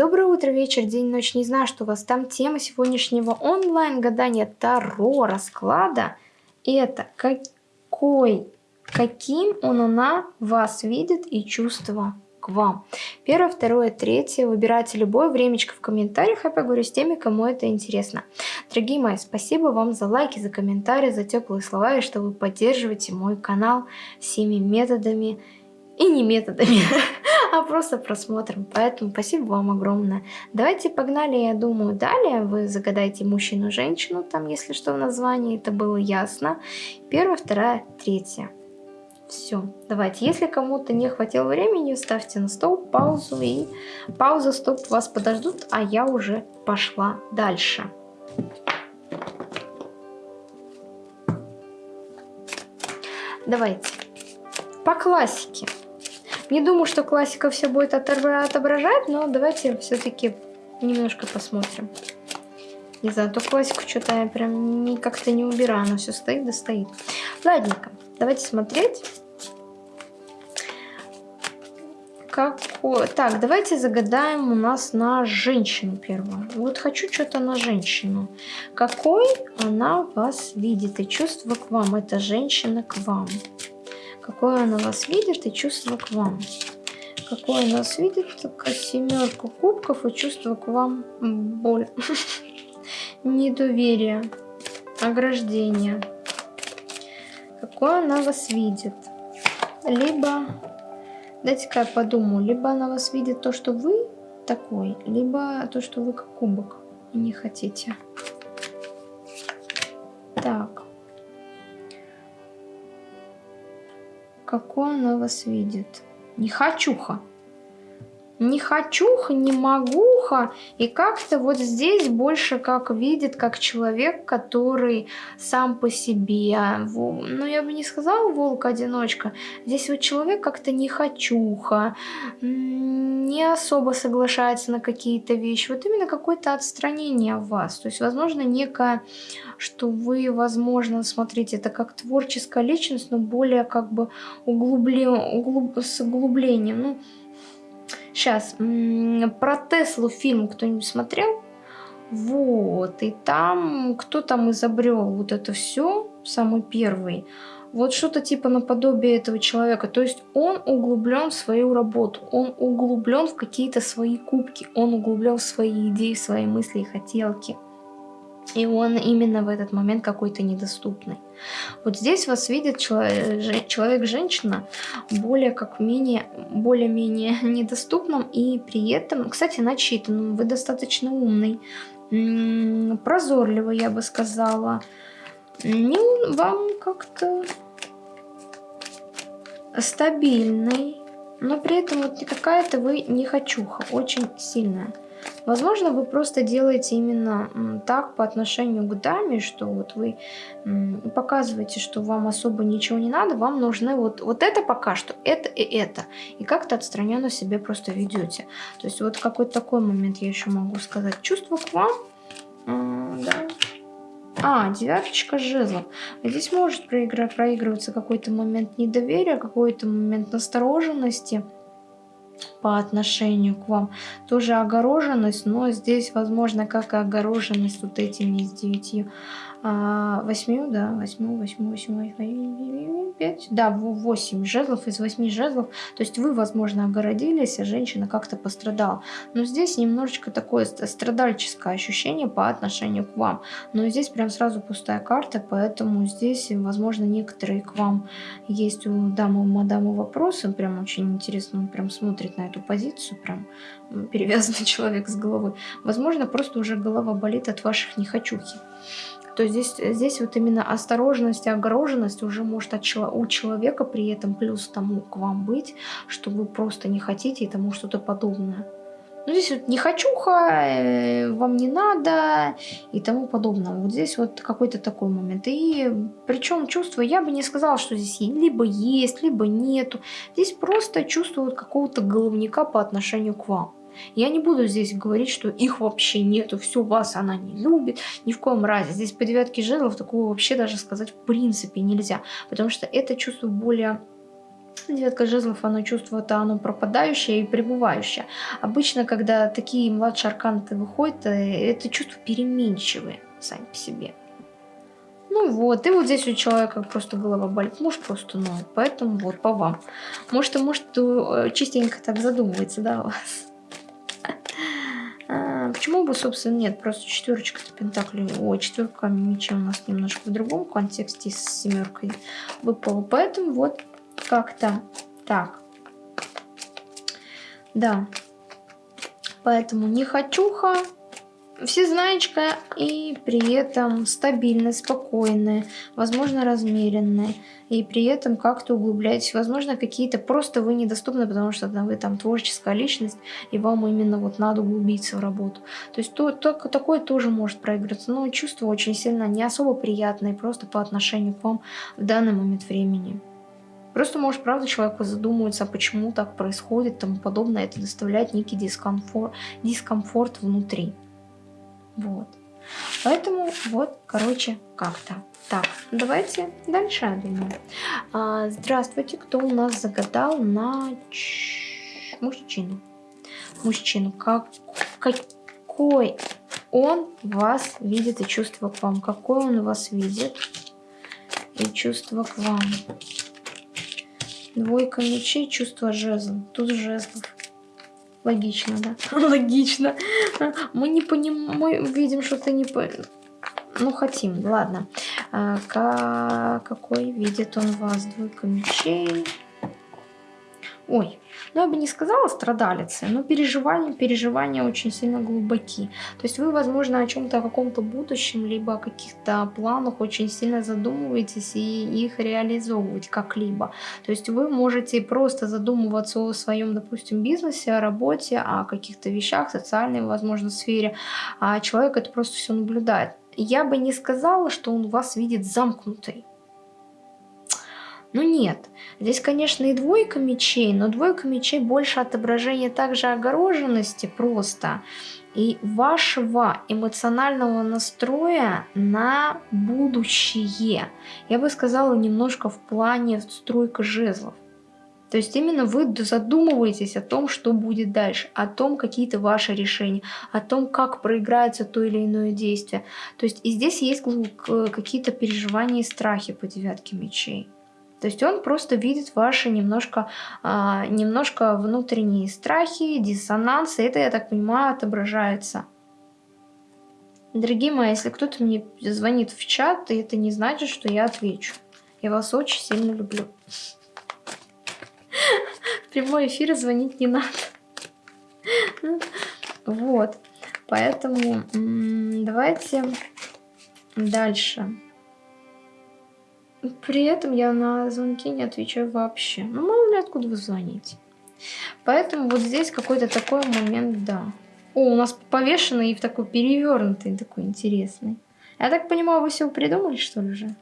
Доброе утро, вечер, день, ночь. Не знаю, что у вас там. Тема сегодняшнего онлайн-гадания Таро расклада. Это какой, каким он она вас видит и чувства к вам. Первое, второе, третье. Выбирайте любое времечко в комментариях. Я поговорю с теми, кому это интересно. Дорогие мои, спасибо вам за лайки, за комментарии, за теплые слова и что вы поддерживаете мой канал всеми методами и не методами, а просто просмотром. Поэтому спасибо вам огромное. Давайте погнали, я думаю, далее. Вы загадаете мужчину-женщину, там, если что, в названии, это было ясно. Первая, вторая, третья. Все, давайте. Если кому-то не хватило времени, ставьте на стол паузу и пауза, стоп, вас подождут, а я уже пошла дальше. Давайте. По классике. Не думаю, что классика все будет отображать, но давайте все-таки немножко посмотрим. Не знаю, то классику что-то я прям как-то не убираю, она все стоит да стоит. Ладненько, давайте смотреть. Какой... Так, давайте загадаем у нас на женщину первую. Вот хочу что-то на женщину. Какой она вас видит и чувство к вам? Это женщина к вам какое она вас видит и чувство к вам. Какое она вас видит, такая семерка кубков и чувство к вам боль. Недоверие, ограждение. Какое она вас видит. Либо, дайте-ка я подумаю, либо она вас видит то, что вы такой, либо то, что вы как кубок не хотите. Так. Какой она вас видит. Не хочуха. Не хочуха, не могуха. И как-то вот здесь больше как видит, как человек, который сам по себе. Ну, я бы не сказала волк-одиночка. Здесь вот человек как-то не хочуха, не особо соглашается на какие-то вещи. Вот именно какое-то отстранение в вас. То есть, возможно, некое, что вы, возможно, смотрите, это как творческая личность, но более как бы углублен, углуб, с углублением. Ну, Сейчас, про Теслу фильм кто-нибудь смотрел? Вот, и там кто там изобрел вот это все, самый первый. Вот что-то типа наподобие этого человека. То есть он углублен в свою работу, он углублен в какие-то свои кубки, он углублен в свои идеи, свои мысли и хотелки. И он именно в этот момент какой-то недоступный. Вот здесь вас видит человек-женщина более как менее, более-менее недоступным и при этом, кстати, начитанным. Вы достаточно умный, прозорливый, я бы сказала. Не, вам как-то стабильный, но при этом вот какая-то вы не хочуха, очень сильная. Возможно, вы просто делаете именно так по отношению к даме, что вот вы показываете, что вам особо ничего не надо, вам нужны вот, вот это пока что, это и это. И как-то отстраненно себе просто ведете. То есть вот какой-то такой момент я еще могу сказать. Чувство к вам, да, а, девяточка жезлов. Здесь может проигрываться какой-то момент недоверия, какой-то момент настороженности по отношению к вам. Тоже огороженность, но здесь, возможно, как и огороженность вот этими с девятью а, восьмью, да, восьмую, восьмую, восьмую, восьмую, пять, да, восемь жезлов из восьми жезлов. То есть вы, возможно, огородились, а женщина как-то пострадала. Но здесь немножечко такое страдальческое ощущение по отношению к вам. Но здесь прям сразу пустая карта, поэтому здесь, возможно, некоторые к вам есть у дамы, у мадамы вопросы. Прям очень интересно, он прям смотрит на эту позицию, прям перевязанный человек с головой. Возможно, просто уже голова болит от ваших нехочухи то здесь, здесь вот именно осторожность и огороженность уже может от, у человека при этом плюс тому к вам быть, что вы просто не хотите и тому что-то подобное. Ну, здесь вот не хочуха, э, вам не надо и тому подобное. Вот здесь вот какой-то такой момент. И причем чувство, я бы не сказала, что здесь либо есть, либо нету. Здесь просто чувство какого-то головника по отношению к вам. Я не буду здесь говорить, что их вообще нету, все, вас она не любит, ни в коем разе. Здесь по девятке жезлов такого вообще даже сказать в принципе нельзя, потому что это чувство более Девятка жезлов, оно чувствует, оно пропадающее и пребывающее. Обычно, когда такие младшие арканты выходят, э, это чувство переменчивые сами по себе. Ну вот, и вот здесь у человека просто голова болит, может просто ноет, поэтому вот по вам. Может, может э, частенько так задумывается, да, у вас. Почему бы, собственно, нет? Просто четверочка пентаклей. О, четверка мечей у нас немножко в другом контексте с семеркой выпала. Поэтому вот как-то так. Да. Поэтому не хочуха, всезнаечка и при этом стабильная, спокойная, возможно, размеренная. И при этом как-то углубляетесь. Возможно, какие-то просто вы недоступны, потому что да, вы там творческая личность, и вам именно вот надо углубиться в работу. То есть то, то, такое тоже может проиграться. Но чувство очень сильно не особо приятное, просто по отношению к вам в данный момент времени. Просто, может, правда, человек задумывается, почему так происходит, тому подобное. Это доставляет некий дискомфорт, дискомфорт внутри. Вот. Поэтому вот, короче, как-то. Так, давайте дальше, думаю. А, здравствуйте, кто у нас загадал на Ч... мужчину? Мужчину. Как... Какой он вас видит и чувство к вам? Какой он вас видит и чувство к вам? Двойка мечей, чувство жезл. Тут жезлов. Логично, да? Логично. Мы не понимаем, мы видим, что ты не по... Ну, хотим, ладно. А, какой видит он вас? Двойка мечей. Ой, ну я бы не сказала страдалицы, но переживания, переживания очень сильно глубоки. То есть вы, возможно, о чем-то, о каком-то будущем, либо о каких-то планах очень сильно задумываетесь и их реализовывать как-либо. То есть вы можете просто задумываться о своем, допустим, бизнесе, о работе, о каких-то вещах, социальной, возможно, сфере, а человек это просто все наблюдает. Я бы не сказала, что он вас видит замкнутой. Ну нет, здесь, конечно, и двойка мечей, но двойка мечей больше отображение также огороженности просто и вашего эмоционального настроя на будущее. Я бы сказала немножко в плане стройка жезлов. То есть именно вы задумываетесь о том, что будет дальше, о том, какие-то ваши решения, о том, как проиграется то или иное действие. То есть и здесь есть какие-то переживания и страхи по девятке мечей. То есть он просто видит ваши немножко, а, немножко внутренние страхи, диссонансы. Это, я так понимаю, отображается. Дорогие мои, если кто-то мне звонит в чат, это не значит, что я отвечу. Я вас очень сильно люблю. В прямой эфир звонить не надо. Вот. Поэтому давайте дальше. При этом я на звонки не отвечаю вообще. Ну, мало ли, откуда вы звоните. Поэтому вот здесь какой-то такой момент, да. О, у нас повешенный и в такой перевернутый, такой интересный. Я так понимаю, вы все придумали, что ли, уже?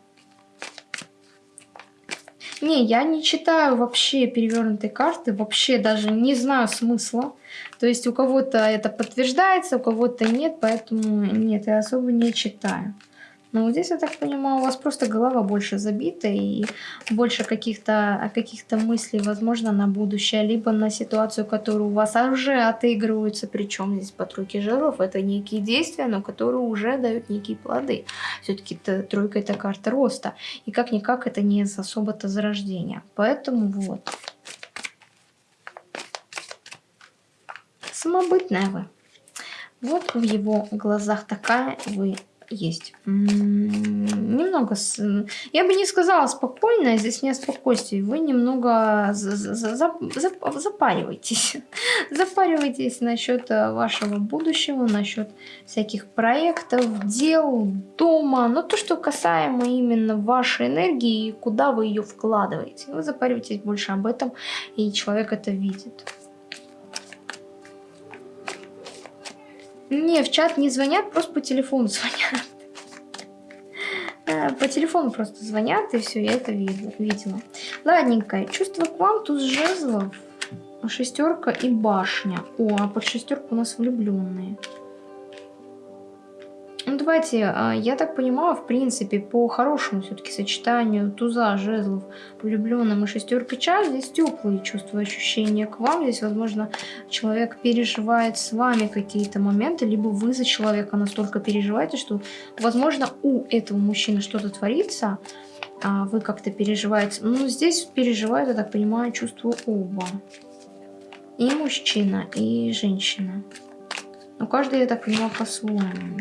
Не, я не читаю вообще перевернутые карты, вообще даже не знаю смысла. То есть у кого-то это подтверждается, у кого-то нет, поэтому нет, я особо не читаю. Вот здесь, я так понимаю, у вас просто голова больше забита и больше каких-то каких, -то, мыслей, возможно, на будущее, либо на ситуацию, которая у вас уже отыгрывается. Причем здесь по тройке жиров это некие действия, но которые уже дают некие плоды. Все-таки тройка это карта роста. И как-никак это не особо-то зарождение. Поэтому вот. Самобытная вы. Вот в его глазах такая вы есть. Немного, с... я бы не сказала спокойно, здесь не о спокойствии. Вы немного за за за запариваетесь. запариваетесь насчет э, вашего будущего, насчет всяких проектов, дел, дома. Но то, что касаемо именно вашей энергии, куда вы ее вкладываете. Вы запариваетесь больше об этом, и человек это видит. Не, в чат не звонят, просто по телефону звонят. Э, по телефону просто звонят, и все, я это видела. Ладненько, чувство к вам, тут жезлов, шестерка и башня. О, а под шестерку у нас влюбленные. Ну, давайте, а, я так понимаю, в принципе, по хорошему все-таки сочетанию туза, жезлов, влюбленным и шестерка чаш, здесь теплые чувства, ощущения к вам. Здесь, возможно, человек переживает с вами какие-то моменты, либо вы за человека настолько переживаете, что, возможно, у этого мужчины что-то творится, а вы как-то переживаете. Ну, здесь переживают, я так понимаю, чувства оба. И мужчина, и женщина. Но каждый, я так понимаю, по-своему.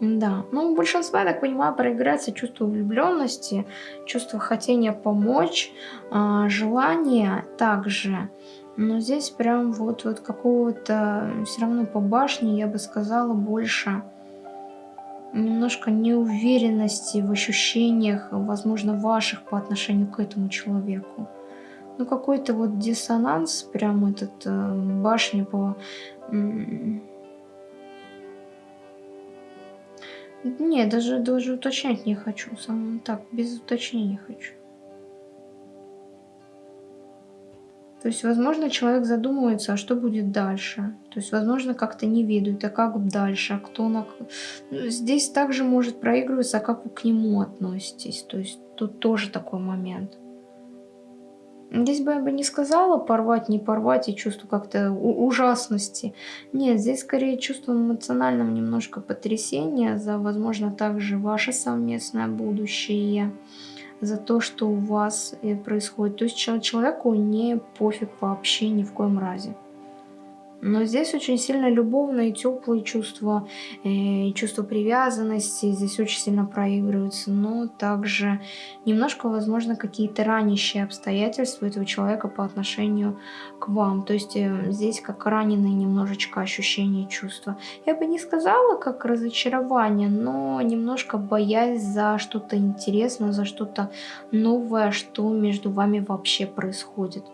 Да, ну у большинства, я так понимаю, проиграется чувство влюбленности, чувство хотения помочь, э, желание также. Но здесь прям вот, вот какого-то, все равно по башне, я бы сказала, больше немножко неуверенности в ощущениях, возможно, ваших по отношению к этому человеку. Ну, какой-то вот диссонанс, прям этот э, башни по... Не, даже, даже уточнять не хочу. Сам так, без уточнения хочу. То есть, возможно, человек задумывается, а что будет дальше. То есть, возможно, как-то не ведут, а как дальше, а кто на... Ну, здесь также может проигрываться, а как вы к нему относитесь. То есть, тут тоже такой момент. Здесь бы я бы не сказала порвать, не порвать и чувство как-то ужасности. Нет, здесь скорее чувство эмоционального немножко потрясения за, возможно, также ваше совместное будущее, за то, что у вас э, происходит. То есть человеку не пофиг вообще ни в коем разе. Но здесь очень сильно любовные, теплые чувства, э, чувство привязанности здесь очень сильно проигрываются. Но также немножко, возможно, какие-то ранящие обстоятельства этого человека по отношению к вам. То есть э, здесь как раненые немножечко ощущения чувства. Я бы не сказала как разочарование, но немножко боясь за что-то интересное, за что-то новое, что между вами вообще происходит.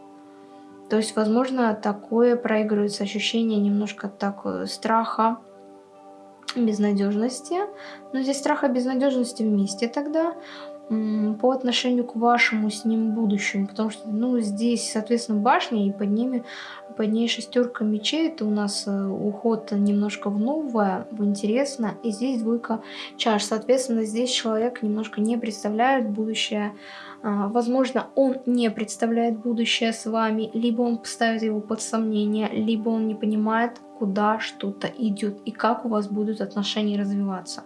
То есть, возможно, такое проигрывается ощущение немножко так э, страха, безнадежности. Но здесь страха безнадежности вместе тогда по отношению к вашему с ним будущему, потому что, ну, здесь, соответственно, башня, и под ними, под ней шестерка мечей, это у нас э, уход немножко в новое, в интересное, и здесь двойка чаш, соответственно, здесь человек немножко не представляет будущее, возможно, он не представляет будущее с вами, либо он ставит его под сомнение, либо он не понимает, куда что-то идет и как у вас будут отношения развиваться.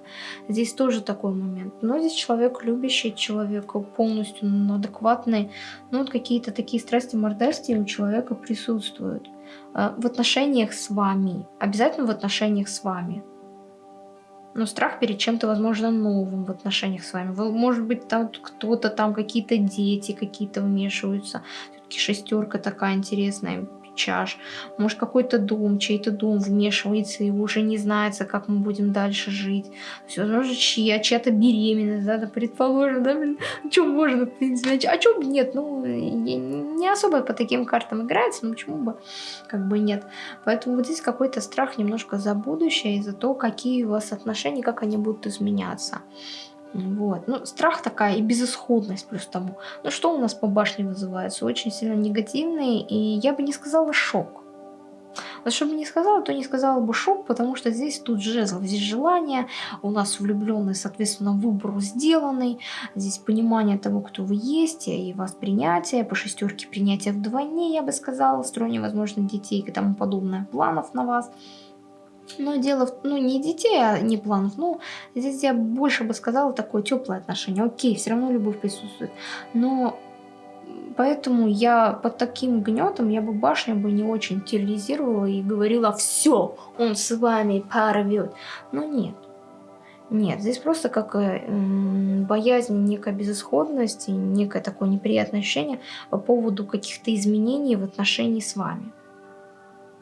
Здесь тоже такой момент. Но здесь человек любящий, человек полностью адекватный. Ну вот какие-то такие страсти, мордасти у человека присутствуют. А, в отношениях с вами. Обязательно в отношениях с вами но страх перед чем-то, возможно, новым в отношениях с вами. Может быть, там кто-то, там какие-то дети какие-то вмешиваются. Все-таки шестерка такая интересная чаш. Может, какой-то дом, чей-то дом вмешивается и уже не знается, как мы будем дальше жить. Есть, возможно, чья, чья-то беременность, да, предположим, да, блин, что можно, а что нет, ну, не особо по таким картам играется, ну, почему бы, как бы нет. Поэтому вот здесь какой-то страх немножко за будущее и за то, какие у вас отношения, как они будут изменяться. Вот. Ну, страх такая и безысходность плюс тому. Ну, что у нас по башне вызывается? Очень сильно негативный, и я бы не сказала шок. Вот что бы не сказала, то не сказала бы шок, потому что здесь тут жезл, здесь желание, у нас влюбленный, соответственно, выбор сделанный, здесь понимание того, кто вы есть, и вас принятие, по шестерке принятия вдвойне, я бы сказала, строение, возможно, детей и тому подобное, планов на вас. Но дело, в, ну не детей, а не планов, ну здесь я больше бы сказала такое теплое отношение. Окей, все равно любовь присутствует. Но поэтому я под таким гнетом я бы башню бы не очень терроризировала и говорила, все, он с вами порвет. Но нет. Нет, здесь просто как боязнь, некая безысходность некое такое неприятное ощущение по поводу каких-то изменений в отношении с вами.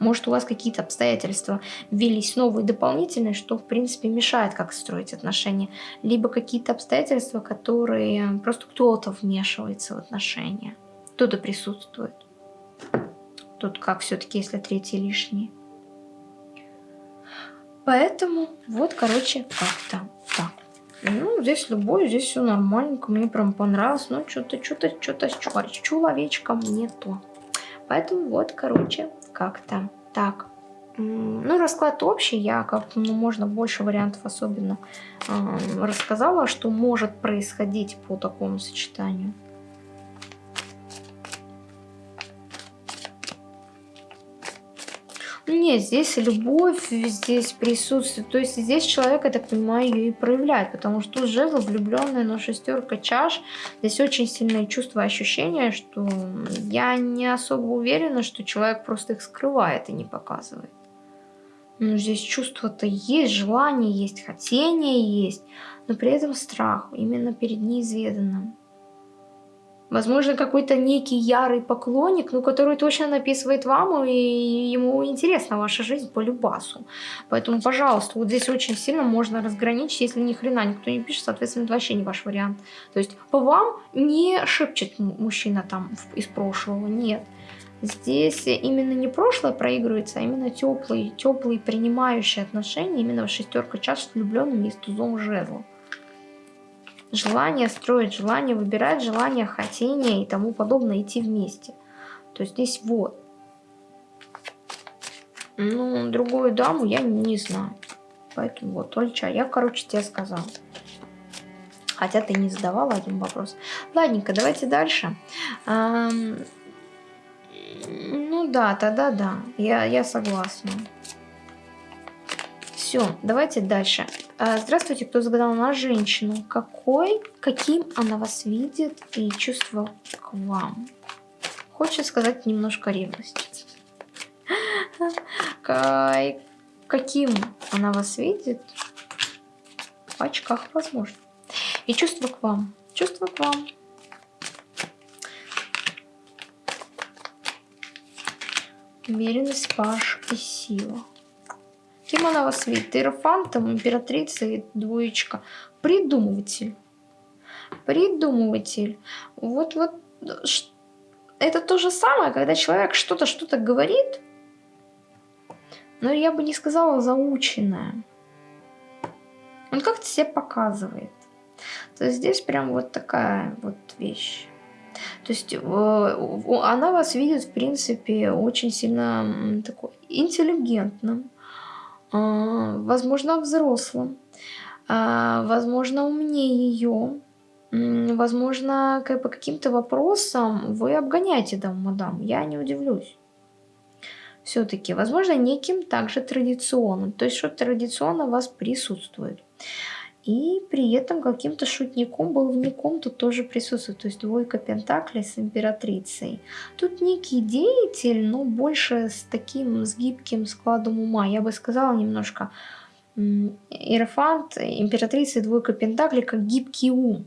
Может, у вас какие-то обстоятельства ввелись новые, дополнительные, что, в принципе, мешает как строить отношения. Либо какие-то обстоятельства, которые просто кто-то вмешивается в отношения. Кто-то присутствует. Тут как все-таки, если третий лишний. Поэтому вот, короче, как-то так. Ну, здесь любой, здесь все нормальненько, мне прям понравилось. Но что-то, что-то, что-то с человечком не то. Поэтому вот, короче, как-то так. ну, расклад общий, я как ну, можно больше вариантов особенно э, рассказала, что может происходить по такому сочетанию. Нет, здесь любовь, здесь присутствует. То есть здесь человек, я так понимаю, ее и проявляет. Потому что тут жезл влюбленная, но шестерка чаш. Здесь очень сильные чувства, ощущения, что я не особо уверена, что человек просто их скрывает и не показывает. Ну, здесь чувство-то есть, желание есть, хотение есть, но при этом страх именно перед неизведанным. Возможно, какой-то некий ярый поклонник, ну, который точно написывает вам, и ему интересна ваша жизнь по любасу. Поэтому, пожалуйста, вот здесь очень сильно можно разграничить, если ни хрена никто не пишет, соответственно, это вообще не ваш вариант. То есть по вам не шепчет мужчина там из прошлого, нет. Здесь именно не прошлое проигрывается, а именно теплые, теплые принимающие отношения, именно шестерка чаш с влюбленными и с тузом жезлов. Желание строить, желание выбирать, желание, хотение и тому подобное идти вместе. То есть здесь вот. Ну, другую даму я не знаю. Поэтому вот, Ольча, я, короче, тебе сказала. Хотя ты не задавала один вопрос. Ладненько, давайте дальше. Эм, ну да, тогда да, я, я согласна. Все, давайте дальше. А, здравствуйте, кто загадал на женщину. Какой, каким она вас видит и чувство к вам? Хочет сказать немножко ревность. Каким она вас видит? В очках, возможно. И чувство к вам. Чувство к вам. Уверенность, паш и сила. Кем она вас видит? Иерофантом, императрица и двоечка. Придумыватель. Придумыватель. Вот, вот, это то же самое, когда человек что-то, что-то говорит, но я бы не сказала заученное. Он как-то себя показывает. То есть здесь прям вот такая вот вещь. То есть э, она вас видит, в принципе, очень сильно такой интеллигентным, возможно, взрослым, а, возможно, умнее ее, возможно, как по каким-то вопросам вы обгоняете дам мадам, я не удивлюсь. Все-таки, возможно, неким также традиционным, то есть что традиционно у вас присутствует. И при этом каким-то шутником, баловником тут тоже присутствует. То есть двойка пентаклей с императрицей. Тут некий деятель, но больше с таким, с гибким складом ума. Я бы сказала немножко Иерофант, императрица и двойка пентаклей, как гибкий ум.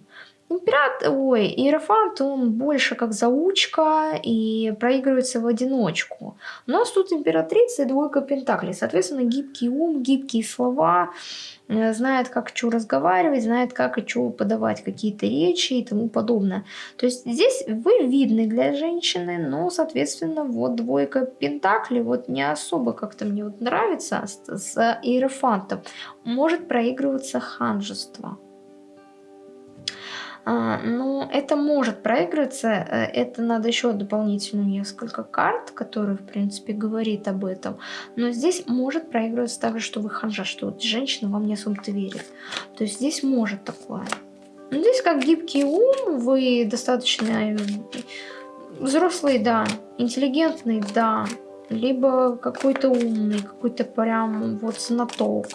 Император, ой, Иерофант, он больше как заучка и проигрывается в одиночку. У нас тут императрица и двойка пентаклей. Соответственно, гибкий ум, гибкие слова, э, знает, как что разговаривать, знает, как и что подавать какие-то речи и тому подобное. То есть здесь вы видны для женщины, но, соответственно, вот двойка пентаклей вот не особо как-то мне вот нравится с, с Иерофантом. Может проигрываться ханжество. А, ну, это может проигрываться, э, это надо еще дополнительно несколько карт, которые, в принципе, говорит об этом. Но здесь может проигрываться также, что вы ханжа, что вот женщина вам не особо-то верит. То есть здесь может такое. Но здесь как гибкий ум, вы достаточно э, взрослый, да, интеллигентный, да, либо какой-то умный, какой-то прям вот знаток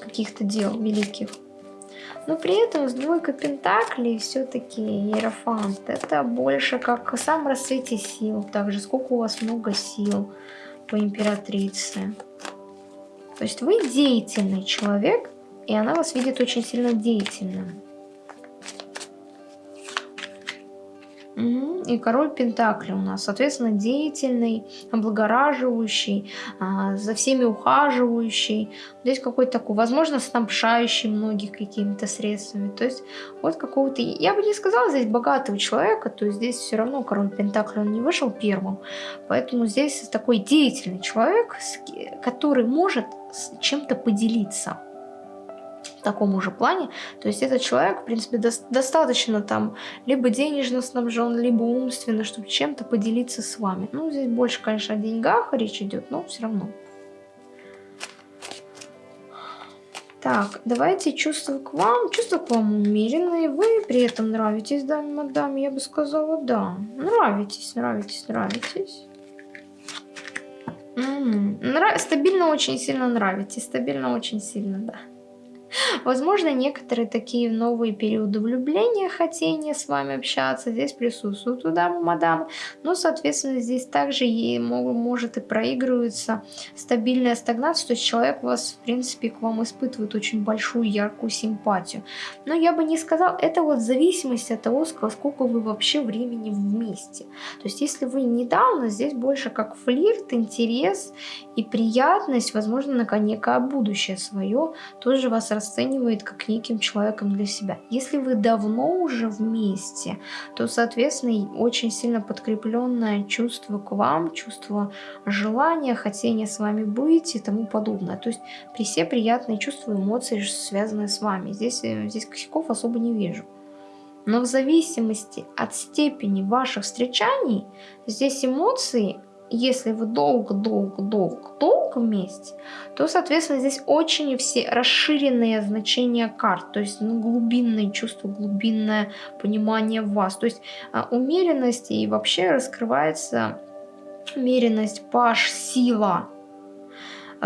каких-то дел великих. Но при этом с двойкой пентаклей все-таки Иерофант. Это больше как сам расцвете сил. Также сколько у вас много сил по императрице. То есть вы деятельный человек, и она вас видит очень сильно деятельным. И король Пентакли у нас, соответственно, деятельный, облагораживающий, а, за всеми ухаживающий. Здесь какой-то такой, возможно, снабжающий многих какими-то средствами. То есть вот какого-то, я бы не сказала здесь богатого человека, то есть здесь все равно король Пентакли, он не вышел первым. Поэтому здесь такой деятельный человек, который может чем-то поделиться таком же плане. То есть этот человек, в принципе, до достаточно там либо денежно снабжен, либо умственно, чтобы чем-то поделиться с вами. Ну, здесь больше, конечно, о деньгах речь идет, но все равно. Так, давайте чувства к вам. Чувства к вам умеренные. Вы при этом нравитесь даме мадам, я бы сказала, да. Нравитесь, нравитесь, нравитесь. М -м -м. Стабильно очень сильно нравитесь. Стабильно очень сильно, да. Возможно, некоторые такие новые периоды влюбления, хотения с вами общаться, здесь присутствуют у дамы, мадам. Но, соответственно, здесь также ей может и проигрывается стабильная стагнация, то есть человек у вас, в принципе, к вам испытывает очень большую, яркую симпатию. Но я бы не сказал, это вот в зависимости от того, сколько вы вообще времени вместе. То есть, если вы недавно, здесь больше как флирт, интерес и приятность, возможно, на некое будущее свое, тоже вас расценивает как неким человеком для себя. Если вы давно уже вместе, то, соответственно, очень сильно подкрепленное чувство к вам, чувство желания, хотения с вами быть и тому подобное. То есть при все приятные чувства, эмоции, связанные с вами. Здесь, э, здесь косяков особо не вижу. Но в зависимости от степени ваших встречаний, здесь эмоции если вы долго-долго-долго-долго вместе, то, соответственно, здесь очень все расширенные значения карт, то есть ну, глубинное чувство, глубинное понимание вас. То есть а, умеренность и вообще раскрывается умеренность, паш, сила,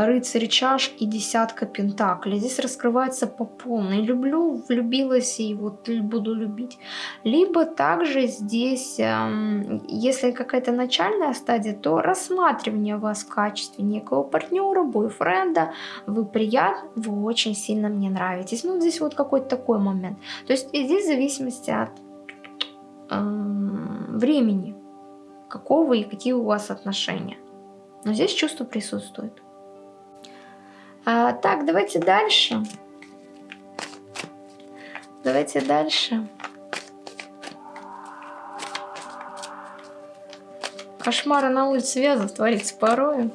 рыцарь чаш и десятка пентаклей. Здесь раскрывается по полной. Люблю, влюбилась и вот буду любить. Либо также здесь, эм, если какая-то начальная стадия, то рассматривание вас в качестве некого партнера, бойфренда. Вы приятны, вы очень сильно мне нравитесь. Ну, здесь вот какой-то такой момент. То есть здесь в зависимости от эм, времени, какого и какие у вас отношения. Но здесь чувство присутствует. А, так, давайте дальше. Давайте дальше. Кошмары на улице вязов творится порою.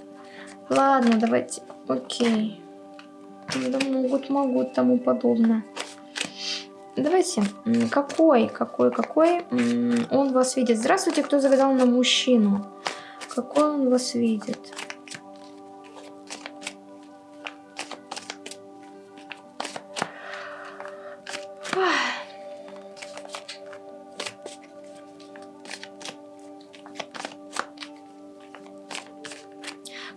Ладно, давайте. Окей. Да могут, могут, тому подобное. Давайте. Какой, какой, какой он вас видит? Здравствуйте, кто загадал на мужчину. Какой он вас видит?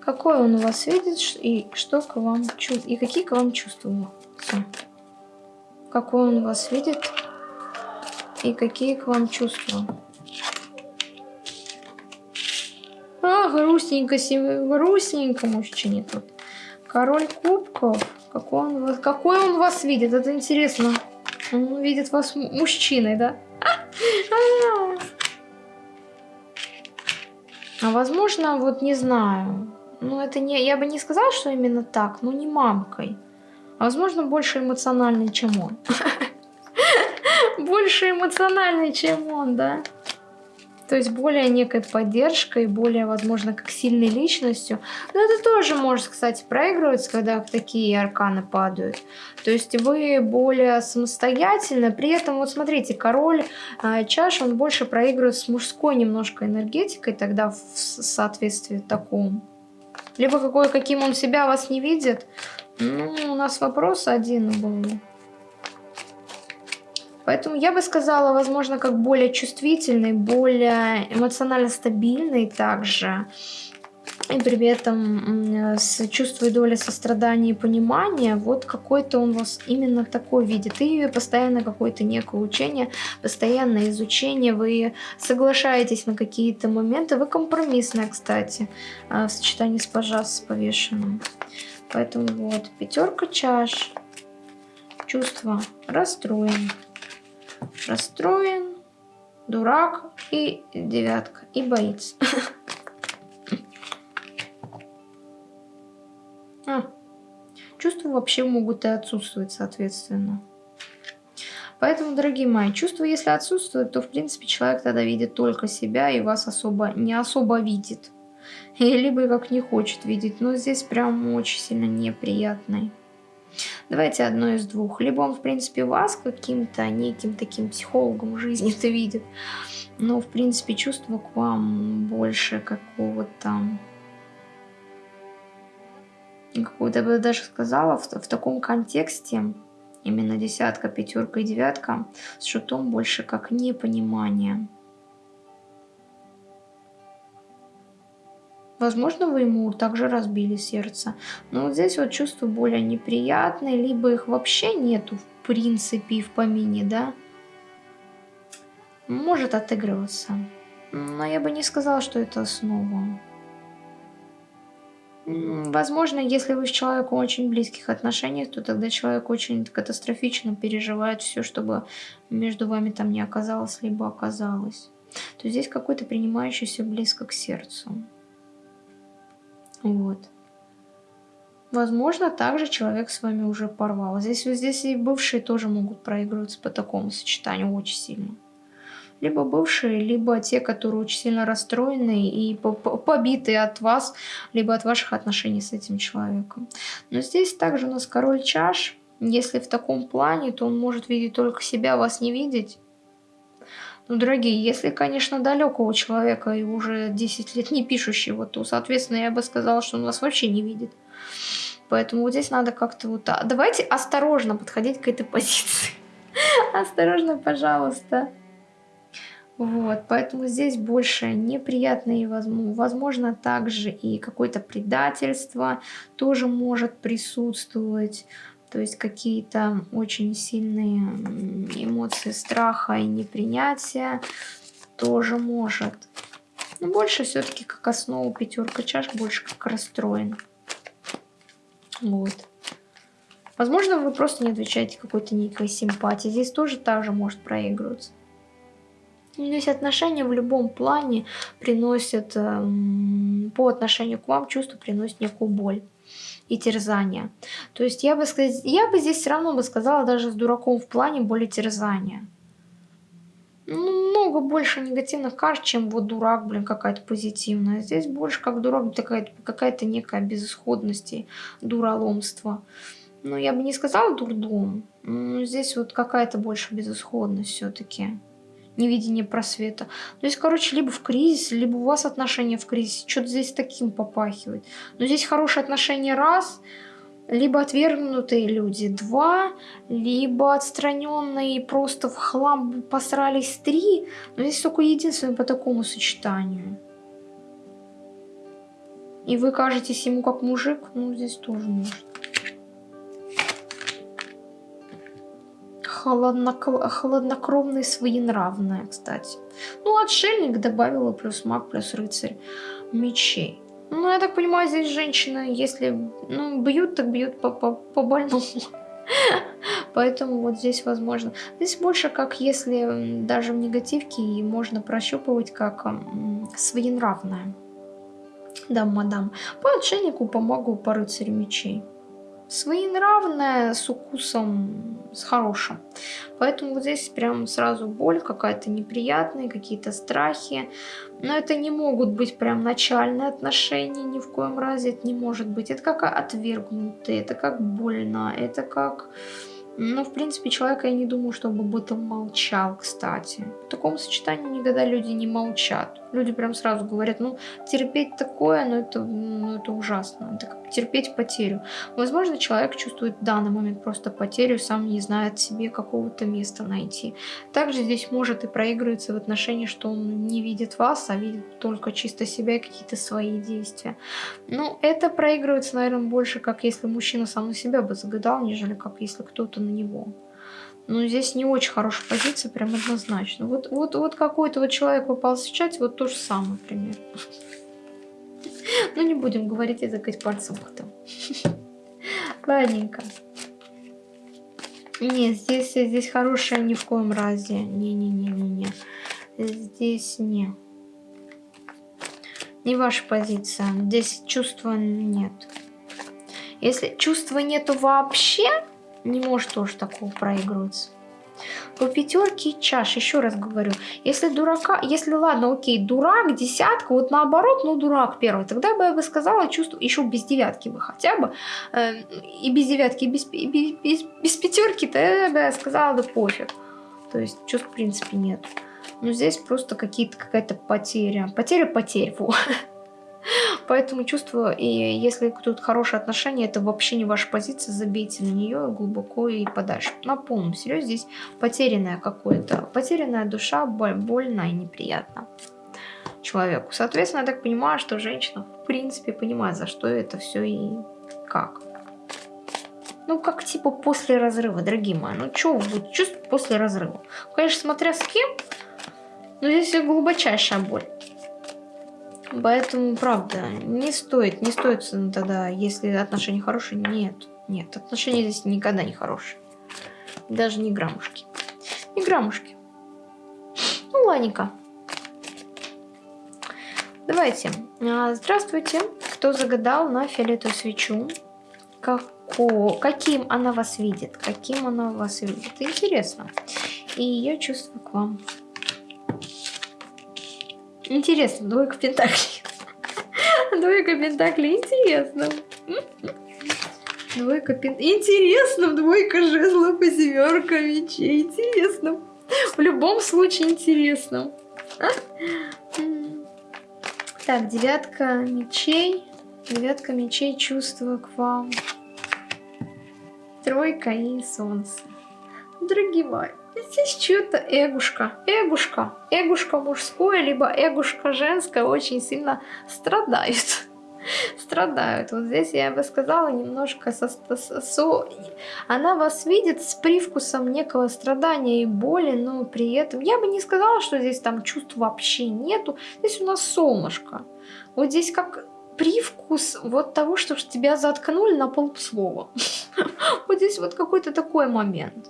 Какой он у вас видит и что к вам и какие к вам чувства? Какой он вас видит и какие к вам чувства? А, грустненько, грустненько мужчине тут. Король кубков. Какой он, вас, какой он вас видит? Это интересно. Он видит вас мужчиной, да? А возможно, вот не знаю. Ну, это не... Я бы не сказала, что именно так, но не мамкой. А, возможно, больше эмоциональный, чем он. Больше эмоциональный, чем он, да? То есть более некой поддержкой, более, возможно, как сильной личностью. Но это тоже может, кстати, проигрываться, когда такие арканы падают. То есть вы более самостоятельно. При этом, вот смотрите, король э, чаш, он больше проигрывает с мужской немножко энергетикой, тогда в соответствии такому либо какой, каким он себя вас не видит. Ну, у нас вопрос один был. Поэтому я бы сказала, возможно, как более чувствительный, более эмоционально стабильный также и при этом с чувством доли сострадания и понимания, вот какой-то он вас именно такой видит. И постоянно какое-то некое учение, постоянное изучение, вы соглашаетесь на какие-то моменты, вы компромиссная, кстати, а, в сочетании с пожас с повешенным. Поэтому вот, пятерка чаш, чувство расстроен, расстроен, дурак и девятка, и боится. А, чувства вообще могут и отсутствовать, соответственно. Поэтому, дорогие мои, чувства, если отсутствуют, то, в принципе, человек тогда видит только себя и вас особо не особо видит. И либо как не хочет видеть. Но здесь прям очень сильно неприятный. Давайте одно из двух. Либо он, в принципе, вас каким-то неким таким психологом жизни-то видит, но, в принципе, чувство к вам больше какого-то какого-то, я бы даже сказала, в, в таком контексте, именно десятка, пятерка и девятка, с шутом больше как непонимание. Возможно, вы ему также разбили сердце. Но вот здесь вот чувства более неприятные, либо их вообще нету в принципе и в помине, да? Может отыгрываться. Но я бы не сказала, что это основа. Возможно, если вы с человеком очень близких отношениях, то тогда человек очень катастрофично переживает все, чтобы между вами там не оказалось, либо оказалось. То здесь какой-то принимающий все близко к сердцу. Вот. Возможно, также человек с вами уже порвал. Здесь, здесь и бывшие тоже могут проигрываться по такому сочетанию очень сильно. Либо бывшие, либо те, которые очень сильно расстроены и побиты от вас, либо от ваших отношений с этим человеком. Но здесь также у нас король чаш. Если в таком плане, то он может видеть только себя, вас не видеть. Ну, дорогие, если, конечно, далекого человека и уже 10 лет не пишущего, то, соответственно, я бы сказала, что он вас вообще не видит. Поэтому вот здесь надо как-то вот... Давайте осторожно подходить к этой позиции. Осторожно, пожалуйста. Вот, поэтому здесь больше неприятные, возможно, также и какое-то предательство тоже может присутствовать. То есть какие-то очень сильные эмоции страха и непринятия тоже может. Но больше все-таки как основу пятерка чаш, больше как расстроен. Вот. Возможно, вы просто не отвечаете какой-то некой симпатии. Здесь тоже так же может проигрываться. Здесь отношения в любом плане приносят, эм, по отношению к вам чувство приносит некую боль и терзания. То есть я бы, сказать, я бы здесь все равно бы сказала даже с дураком в плане боли терзания. Ну, много больше негативных карт, чем вот дурак, блин, какая-то позитивная. Здесь больше как дурак, какая-то какая некая безысходность и дураломство. Ну, я бы не сказала дурдом. Здесь вот какая-то больше безысходность все-таки невидение просвета. То есть, короче, либо в кризисе, либо у вас отношения в кризисе. Что-то здесь таким попахивает. Но здесь хорошие отношения раз, либо отвергнутые люди два, либо отстраненные просто в хлам посрались три. Но здесь только единственное по такому сочетанию. И вы кажетесь ему как мужик, ну здесь тоже может. Холоднокр... холоднокровные, своенравная, кстати. Ну, отшельник добавила плюс маг, плюс рыцарь мечей. Ну, я так понимаю, здесь женщина, если ну, бьют, так бьют по, по, по больному. Поэтому вот здесь возможно. Здесь больше как если даже в негативке и можно прощупывать как своенравная. Да, мадам. По отшельнику помогу по рыцарю мечей своенравная, с укусом, с хорошим. Поэтому вот здесь прям сразу боль какая-то неприятная, какие-то страхи. Но это не могут быть прям начальные отношения, ни в коем разе это не может быть. Это как отвергнутые, это как больно, это как ну, в принципе, человека я не думаю, чтобы об этом молчал, кстати. В таком сочетании никогда люди не молчат. Люди прям сразу говорят, ну, терпеть такое, ну, это, ну, это ужасно. Это терпеть потерю. Возможно, человек чувствует в данный момент просто потерю, сам не знает себе какого-то места найти. Также здесь может и проигрываться в отношении, что он не видит вас, а видит только чисто себя и какие-то свои действия. Ну, это проигрывается, наверное, больше, как если мужчина сам на себя бы загадал, нежели как если кто-то на него. Но здесь не очень хорошая позиция, прям однозначно. Вот, вот, вот какой-то вот человек попался в чате, вот то же самое примерно. Ну, не будем говорить и закать пальцем потом. Ладненько. Не, здесь, здесь хорошая ни в коем разе. Не-не-не-не-не. Здесь не. Не ваша позиция. Здесь чувства нет. Если чувства нету вообще, не может тоже такого проигрываться. По пятерке чаш, еще раз говорю. Если дурака, если ладно, окей, дурак, десятка, вот наоборот, ну дурак первый, тогда бы я бы сказала, чувствую, еще без девятки бы хотя бы, э, и без девятки, и без, и без, без, без пятерки, то я бы сказала, да пофиг. То есть чувств в принципе нет. Но здесь просто какие-то какая-то потеря. Потеря потерь, во. Поэтому чувство, и если тут хорошие отношения, это вообще не ваша позиция, забейте на нее глубоко и подальше. На полном серьезе здесь потерянная какое-то, потерянная душа, боль, больно и неприятно человеку. Соответственно, я так понимаю, что женщина в принципе понимает, за что это все и как. Ну, как типа после разрыва, дорогие мои. Ну, что вы будете чувствовать после разрыва? Конечно, смотря с кем, но здесь глубочайшая боль. Поэтому, правда, не стоит, не стоит тогда, если отношения хорошие, нет, нет, отношения здесь никогда не хорошие. Даже не граммушки. Не граммушки. Ну, ладненько. Давайте. А, здравствуйте. Кто загадал на фиолетовую свечу? Како... Каким она вас видит? Каким она вас видит? Интересно. И ее чувство к вам. Интересно, двойка пентаклей. Двойка пентаклей, интересно. Двойка пен... Интересно, двойка жезлов и семерка мечей. Интересно. В любом случае интересно. Так, девятка мечей. Девятка мечей, чувства к вам. Тройка и солнце. Дорогие мои, Здесь что-то эгушка, эгушка, эгушка мужское, либо эгушка женское очень сильно страдают. страдают. Вот здесь я бы сказала немножко со, со, со, она вас видит с привкусом некого страдания и боли, но при этом я бы не сказала, что здесь там чувств вообще нету. Здесь у нас солнышко. Вот здесь как привкус вот того, что тебя заткнули на полслова. Вот здесь вот какой-то такой момент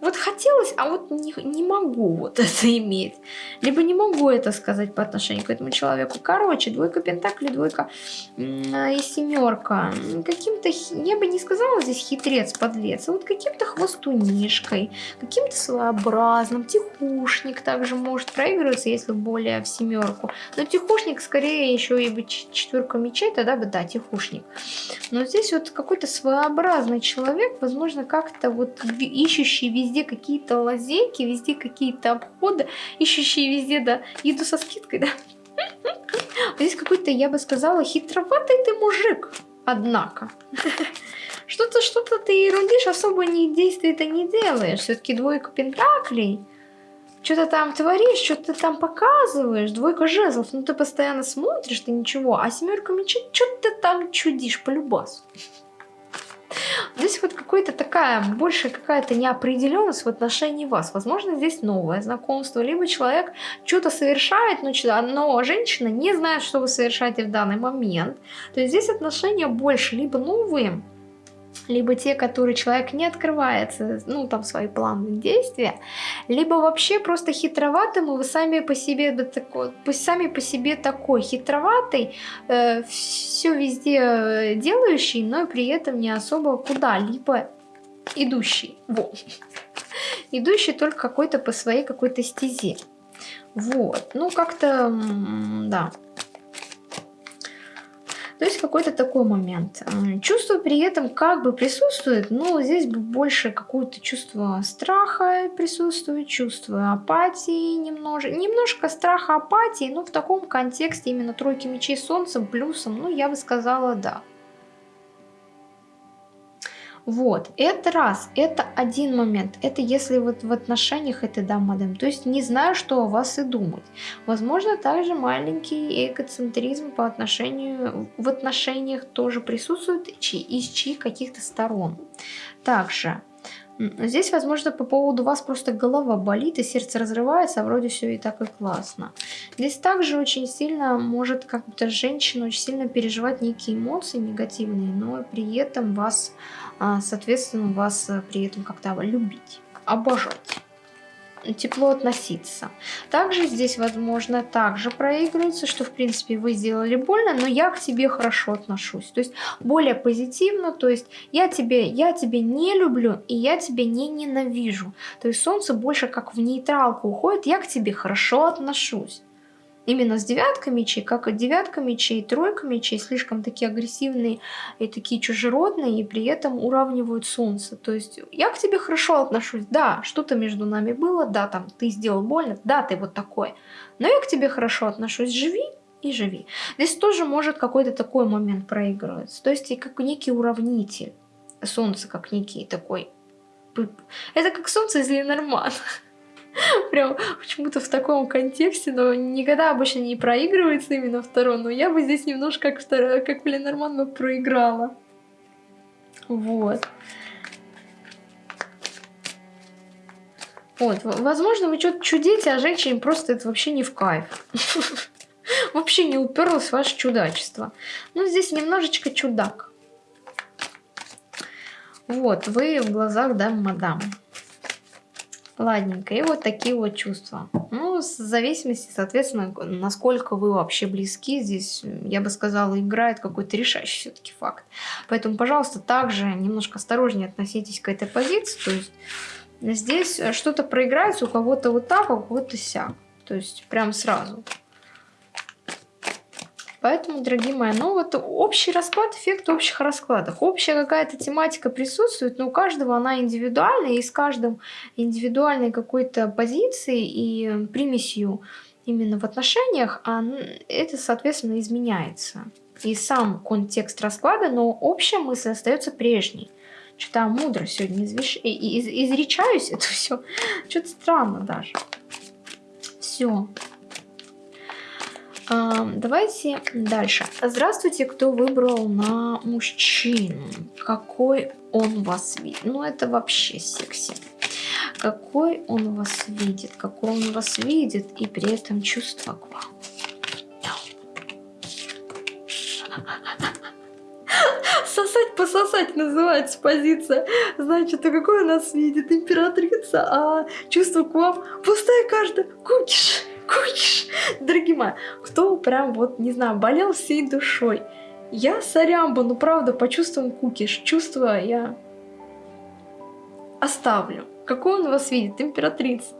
вот хотелось, а вот не, не могу вот это иметь. Либо не могу это сказать по отношению к этому человеку. Короче, двойка пентаклей, двойка и семерка. Каким-то, я бы не сказала здесь хитрец, подлец, а вот каким-то хвостунишкой, каким-то своеобразным. Тихушник также может проигрываться, если более в семерку. Но тихушник скорее еще и бы четверка мечей, тогда бы да, тихушник. Но здесь вот какой-то своеобразный человек, возможно, как-то вот ищущий везде везде какие-то лазейки, везде какие-то обходы, ищущие везде, да, еду со скидкой, да. Здесь какой-то, я бы сказала, хитроватый ты мужик, однако. Что-то, что-то ты ерундишь, особо не действий ты не делаешь. Все-таки двойка пентаклей. Что-то там творишь, что-то там показываешь. Двойка жезлов, ну ты постоянно смотришь, ты ничего. А семерка мечей, что ты там чудишь по любасу. Здесь вот какая-то такая, больше какая-то неопределенность в отношении вас. Возможно, здесь новое знакомство, либо человек что-то совершает, но, но женщина не знает, что вы совершаете в данный момент. То есть здесь отношения больше либо новые, либо те, которые человек не открывается, ну, там, свои планы действия, либо вообще просто хитроватым, и вы сами по себе, такой, сами по себе такой хитроватый, э, все везде э, делающий, но при этом не особо куда-либо идущий. Вот. Идущий только какой-то по своей какой-то стезе. Вот. Ну, как-то, да. То есть какой-то такой момент. Чувство при этом как бы присутствует, но здесь больше какое-то чувство страха присутствует, чувство апатии немножко. Немножко страха, апатии, но в таком контексте именно тройки мечей солнцем, плюсом, ну я бы сказала да. Вот, это раз, это один момент. Это если вот в отношениях это да, мадам. То есть не знаю, что о вас и думать. Возможно, также маленький эгоцентризм по отношению, в отношениях тоже присутствует из чьих каких-то сторон. Также Здесь, возможно, по поводу вас просто голова болит и сердце разрывается, а вроде все и так и классно. Здесь также очень сильно может как-то женщина очень сильно переживать некие эмоции негативные, но при этом вас, а, соответственно, вас э, при этом как-то любить, обожать. Тепло относиться. Также здесь, возможно, также проигрывается, что, в принципе, вы сделали больно, но я к тебе хорошо отношусь. То есть более позитивно, то есть я тебе, я тебе не люблю и я тебя не ненавижу. То есть солнце больше как в нейтралку уходит, я к тебе хорошо отношусь именно с девяткой мечей, как и девятка мечей, тройка мечей, слишком такие агрессивные и такие чужеродные, и при этом уравнивают солнце. То есть я к тебе хорошо отношусь, да, что-то между нами было, да, там, ты сделал больно, да, ты вот такой, но я к тебе хорошо отношусь, живи и живи. Здесь тоже может какой-то такой момент проигрываться, то есть и как некий уравнитель, солнце как некий такой, это как солнце из Ленормана. Прям почему-то в таком контексте, но никогда обычно не проигрывается именно второй, но я бы здесь немножко как, вторая, как Ленорман бы проиграла. Вот. Вот, возможно, вы что-то чудите, а женщине просто это вообще не в кайф. Вообще не уперлось ваше чудачество. Ну, здесь немножечко чудак. Вот, вы в глазах, да, мадам. Ладненько. И вот такие вот чувства. Ну, в зависимости, соответственно, насколько вы вообще близки. Здесь, я бы сказала, играет какой-то решающий все-таки факт. Поэтому, пожалуйста, также немножко осторожнее относитесь к этой позиции. То есть здесь что-то проиграется у кого-то вот так, а у кого-то сяк. То есть прям сразу. Поэтому, дорогие мои, ну вот общий расклад, эффект общих раскладов. Общая какая-то тематика присутствует, но у каждого она индивидуальная, и с каждым индивидуальной какой-то позицией и примесью именно в отношениях, это, соответственно, изменяется. И сам контекст расклада, но общая мысль остается прежней. Что-то мудро сегодня извеш... из... изречаюсь это все. Что-то странно даже. Все. Давайте дальше. Здравствуйте, кто выбрал на мужчину. Какой он вас видит? Ну, это вообще секси. Какой он вас видит, какой он вас видит, и при этом чувство к вам. Сосать, пососать называется позиция. Значит, а какой у нас видит императрица, а чувство к вам пустая карта. Кукиш кукиш. Дорогие мои, кто прям вот, не знаю, болел всей душой. Я сорямба, ну правда, почувствуем кукиш. Чувство я оставлю. Какой он вас видит? Императрица.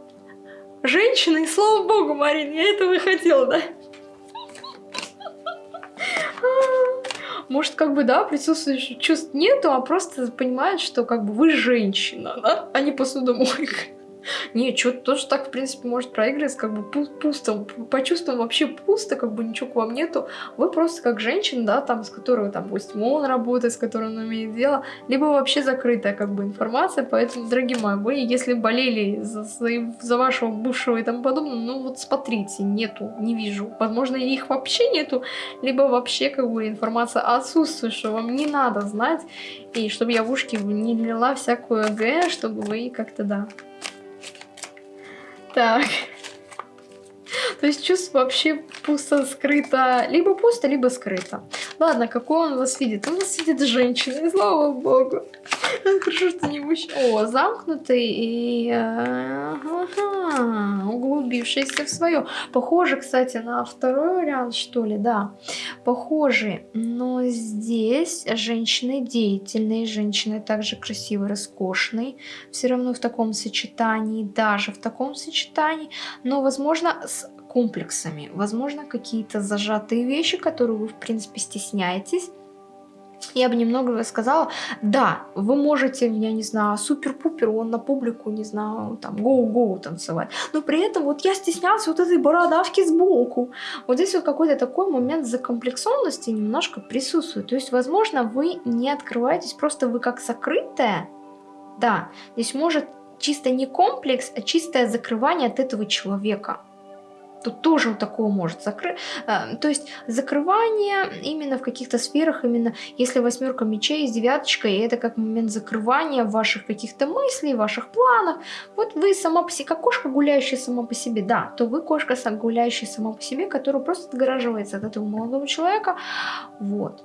Женщина, и слава богу, Марин, я этого и хотела, да? Может, как бы, да, присутствующих чувств нету, а просто понимает, что как бы вы женщина, да, а не посудомойка. Не, что-то тоже так, в принципе, может проигрываться, как бы пусто, по чувствам вообще пусто, как бы ничего к вам нету. Вы просто как женщина, да, там, с которой, там, пусть он работает, с которой он имеет дело, либо вообще закрытая, как бы, информация, поэтому, дорогие мои, вы, если болели за, за вашего бывшего и тому подобное, ну, вот смотрите, нету, не вижу. Возможно, их вообще нету, либо вообще, как бы, информация отсутствует, что вам не надо знать, и чтобы я в ушки не лила всякую г, чтобы вы как-то, да, так. То есть чувство вообще пусто скрыто. Либо пусто, либо скрыто. Ладно, какой он вас видит? Он вас видит женщиной, слава богу. Хорошо, что не мужчина. О, замкнутый и ага, углубившийся в свое. Похоже, кстати, на второй вариант, что ли, да. Похожий. Но здесь женщины деятельные, женщины также красивые, роскошные. Все равно в таком сочетании, даже в таком сочетании. Но, возможно, с комплексами. Возможно, какие-то зажатые вещи, которые вы, в принципе, стесняетесь я бы немного рассказала, да, вы можете, я не знаю, супер-пупер, он на публику, не знаю, там, гоу-гоу танцевать, но при этом вот я стеснялась вот этой бородавки сбоку. Вот здесь вот какой-то такой момент закомплексованности немножко присутствует. То есть, возможно, вы не открываетесь, просто вы как закрытая, да, здесь может чисто не комплекс, а чистое закрывание от этого человека. Тут тоже вот такого может закрыть. Э, то есть закрывание именно в каких-то сферах, именно если восьмерка мечей с девяточкой, это как момент закрывания ваших каких-то мыслей, ваших планов. Вот вы сама по себе, как кошка, гуляющая сама по себе, да, то вы кошка, гуляющая сама по себе, которая просто отгораживается от этого молодого человека. Вот.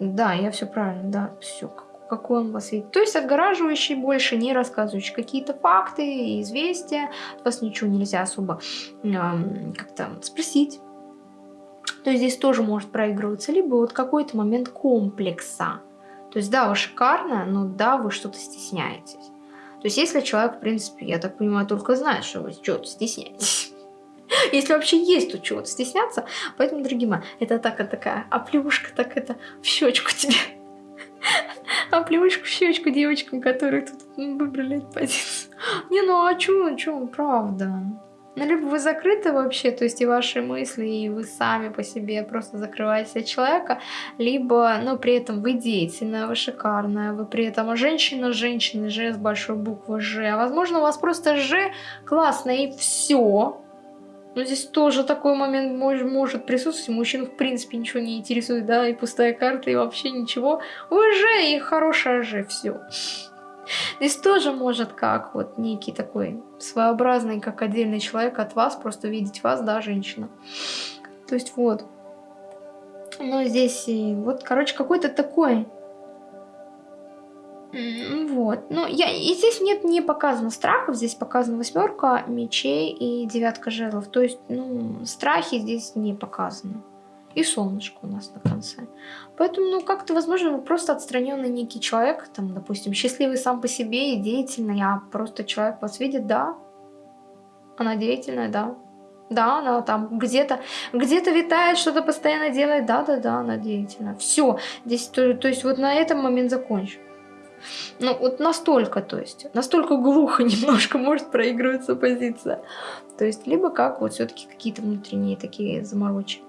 Да, я все правильно, да, все, какой он вас видит. То есть отгораживающий больше, не рассказывающий какие-то факты и известия. От вас ничего нельзя особо э, как-то спросить. То есть здесь тоже может проигрываться. Либо вот какой-то момент комплекса. То есть да, вы шикарно, но да, вы что-то стесняетесь. То есть если человек, в принципе, я так понимаю, только знает, что вы чего-то стесняетесь. Если вообще есть тут чего-то стесняться. Поэтому, дорогие мои, это так, это такая оплюшка, так это в щечку тебе. Оплюшку в щечку девочкам, которые тут выбрали эту позицию. Не, ну а чё, чё, правда. Ну, либо вы закрыты вообще, то есть и ваши мысли, и вы сами по себе просто закрываете человека, либо, ну, при этом вы деятельная, вы шикарная, вы при этом женщина, женщина, Ж с большой буквы Ж. А возможно, у вас просто Ж классно и все. Но здесь тоже такой момент мож, может присутствовать. Мужчин в принципе ничего не интересует, да, и пустая карта, и вообще ничего. Вы же и хорошая же, все. Здесь тоже может как вот некий такой своеобразный, как отдельный человек от вас, просто видеть вас, да, женщина. То есть вот. Но здесь и вот, короче, какой-то такой вот. Ну, я, и здесь нет, не показано страхов, здесь показана восьмерка мечей и девятка жезлов. То есть, ну, страхи здесь не показаны. И солнышко у нас на конце. Поэтому, ну, как-то, возможно, просто отстраненный некий человек, там, допустим, счастливый сам по себе и деятельный, а просто человек вас видит, да, она деятельная, да, да, она там где-то где-то витает, что-то постоянно делает, да-да-да, она деятельная. Все, здесь, то, то есть вот на этом момент закончу. Ну, вот настолько, то есть, настолько глухо немножко может проигрываться позиция. То есть, либо как вот все-таки какие-то внутренние такие заморочи.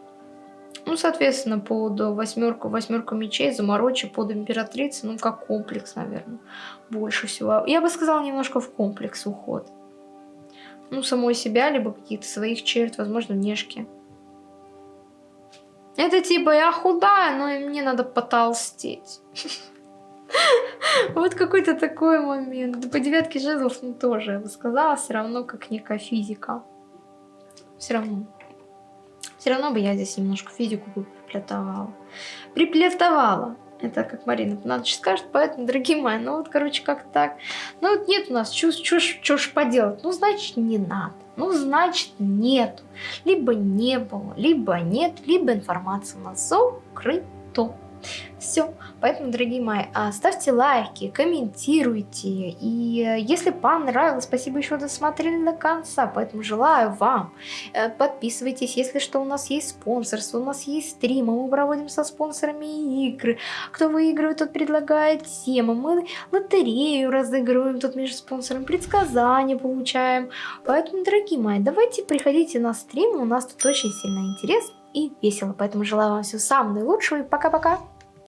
Ну, соответственно, под восьмерку, восьмерку мечей, заморочи под императрицей, ну, как комплекс, наверное, больше всего. Я бы сказала, немножко в комплекс уход. Ну, самой себя, либо каких-то своих черт, возможно, внешки. Это типа, я худая, но мне надо потолстеть. Вот какой-то такой момент. По девятке жезлов, ну тоже, я бы сказала, все равно как некая физика. Все равно. Все равно бы я здесь немножко физику бы приплетовала. Приплетовала. Это как Марина Панатович скажет, поэтому, дорогие мои, ну вот, короче, как так. Ну вот нет у нас, что ж поделать? Ну, значит, не надо. Ну, значит, нет. Либо не было, либо нет, либо информация у нас закрыта. Все. Поэтому, дорогие мои, а, ставьте лайки, комментируйте. И э, если понравилось, спасибо еще досмотрели до конца. Поэтому желаю вам. Э, подписывайтесь, если что, у нас есть спонсорство, у нас есть стримы. Мы проводим со спонсорами игры. Кто выигрывает, тот предлагает темы. Мы лотерею разыгрываем тут между спонсорами, предсказания получаем. Поэтому, дорогие мои, давайте приходите на стрим. У нас тут очень сильно интересно и весело. Поэтому желаю вам всего самого наилучшего и пока-пока.